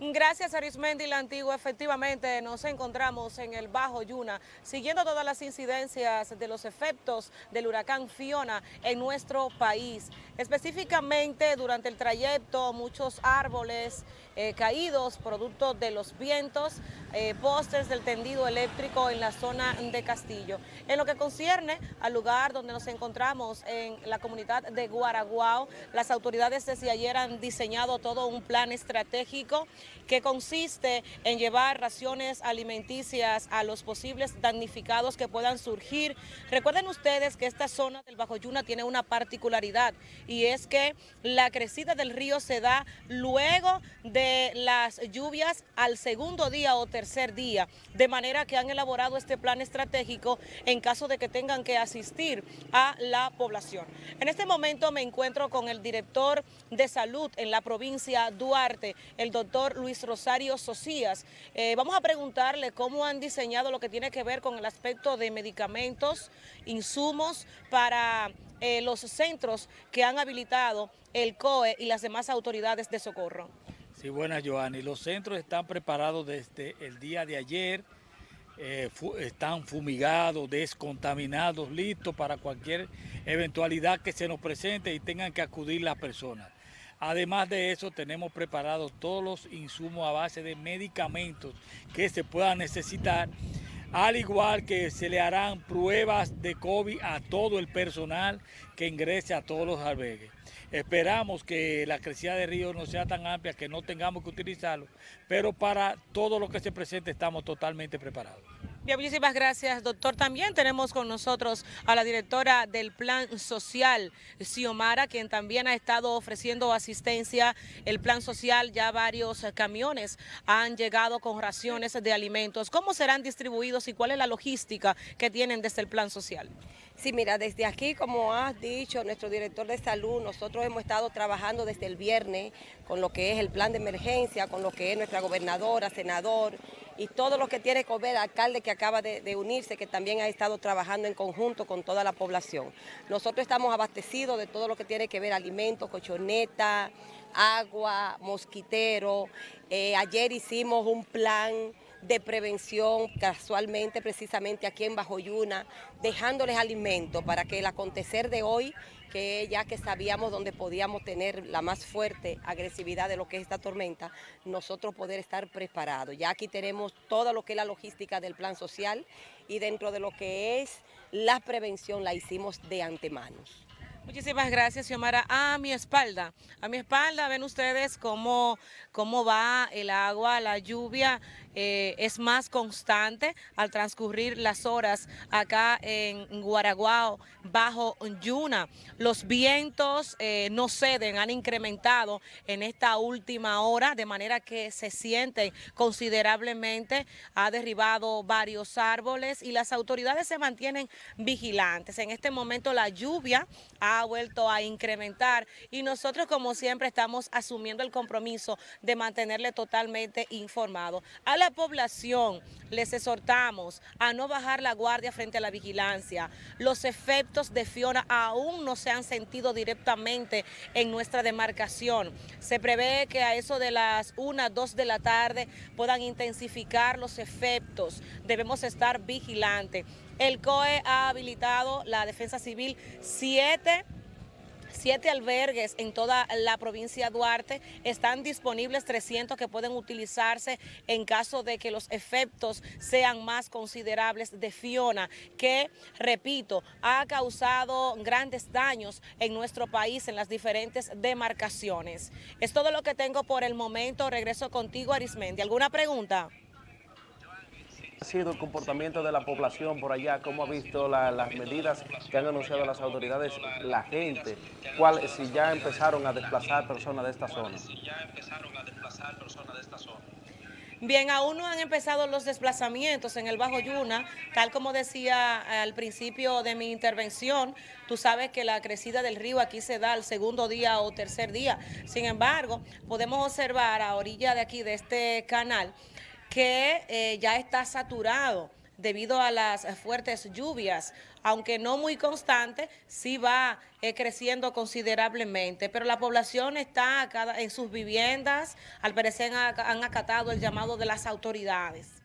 Gracias Arismendi la Antigua, efectivamente nos encontramos en el Bajo Yuna, siguiendo todas las incidencias de los efectos del huracán Fiona en nuestro país. Específicamente durante el trayecto muchos árboles eh, caídos producto de los vientos, eh, postes del tendido eléctrico en la zona de Castillo. En lo que concierne al lugar donde nos encontramos en la comunidad de Guaraguao, las autoridades desde ayer han diseñado todo un plan estratégico que consiste en llevar raciones alimenticias a los posibles damnificados que puedan surgir. Recuerden ustedes que esta zona del Bajo Yuna tiene una particularidad y es que la crecida del río se da luego de las lluvias al segundo día o tercer día, de manera que han elaborado este plan estratégico en caso de que tengan que asistir a la población. En este momento me encuentro con el director de salud en la provincia Duarte, el doctor Luis Rosario Socias. Eh, vamos a preguntarle cómo han diseñado lo que tiene que ver con el aspecto de medicamentos, insumos para eh, los centros que han habilitado el COE y las demás autoridades de socorro. Sí, buenas, Joanny. Los centros están preparados desde el día de ayer, eh, están fumigados, descontaminados, listos para cualquier eventualidad que se nos presente y tengan que acudir las personas. Además de eso, tenemos preparados todos los insumos a base de medicamentos que se puedan necesitar, al igual que se le harán pruebas de COVID a todo el personal que ingrese a todos los albergues. Esperamos que la crecida de río no sea tan amplia que no tengamos que utilizarlo, pero para todo lo que se presente estamos totalmente preparados. Bien, muchísimas gracias, doctor. También tenemos con nosotros a la directora del Plan Social, Xiomara, quien también ha estado ofreciendo asistencia. El Plan Social, ya varios camiones han llegado con raciones de alimentos. ¿Cómo serán distribuidos y cuál es la logística que tienen desde el Plan Social? Sí, mira, desde aquí, como has dicho nuestro director de salud, nosotros hemos estado trabajando desde el viernes con lo que es el plan de emergencia, con lo que es nuestra gobernadora, senador y todo lo que tiene que ver, alcalde que acaba de, unirse, que también ha estado trabajando en conjunto con toda la población. Nosotros estamos abastecidos de todo lo que tiene que ver alimentos, cochoneta, agua, mosquitero. Eh, ayer hicimos un plan de prevención casualmente precisamente aquí en Bajoyuna, dejándoles alimento para que el acontecer de hoy, que ya que sabíamos dónde podíamos tener la más fuerte agresividad de lo que es esta tormenta, nosotros poder estar preparados. Ya aquí tenemos todo lo que es la logística del plan social y dentro de lo que es la prevención la hicimos de antemano. Muchísimas gracias, Xiomara. A mi espalda, a mi espalda ven ustedes cómo, cómo va el agua, la lluvia eh, es más constante al transcurrir las horas acá en Guaraguao, bajo Yuna. Los vientos eh, no ceden, han incrementado en esta última hora, de manera que se siente considerablemente, ha derribado varios árboles y las autoridades se mantienen vigilantes. En este momento la lluvia ha vuelto a incrementar y nosotros como siempre estamos asumiendo el compromiso de mantenerle totalmente informado. Población les exhortamos a no bajar la guardia frente a la vigilancia. Los efectos de Fiona aún no se han sentido directamente en nuestra demarcación. Se prevé que a eso de las 1, 2 de la tarde puedan intensificar los efectos. Debemos estar vigilantes. El COE ha habilitado la Defensa Civil 7 siete albergues en toda la provincia de Duarte, están disponibles 300 que pueden utilizarse en caso de que los efectos sean más considerables de Fiona, que, repito, ha causado grandes daños en nuestro país en las diferentes demarcaciones. Es todo lo que tengo por el momento. Regreso contigo, Arismendi. ¿Alguna pregunta? Ha sido el comportamiento de la población por allá? ¿Cómo ha visto las medidas que han anunciado las autoridades, la gente? ¿Cuál, si ya empezaron a desplazar personas de esta zona? Bien, aún no han empezado los desplazamientos en el Bajo Yuna, tal como decía al principio de mi intervención, tú sabes que la crecida del río aquí se da al segundo día o tercer día. Sin embargo, podemos observar a orilla de aquí de este canal que eh, ya está saturado debido a las fuertes lluvias, aunque no muy constante, sí va eh, creciendo considerablemente, pero la población está en sus viviendas, al parecer han acatado el llamado de las autoridades.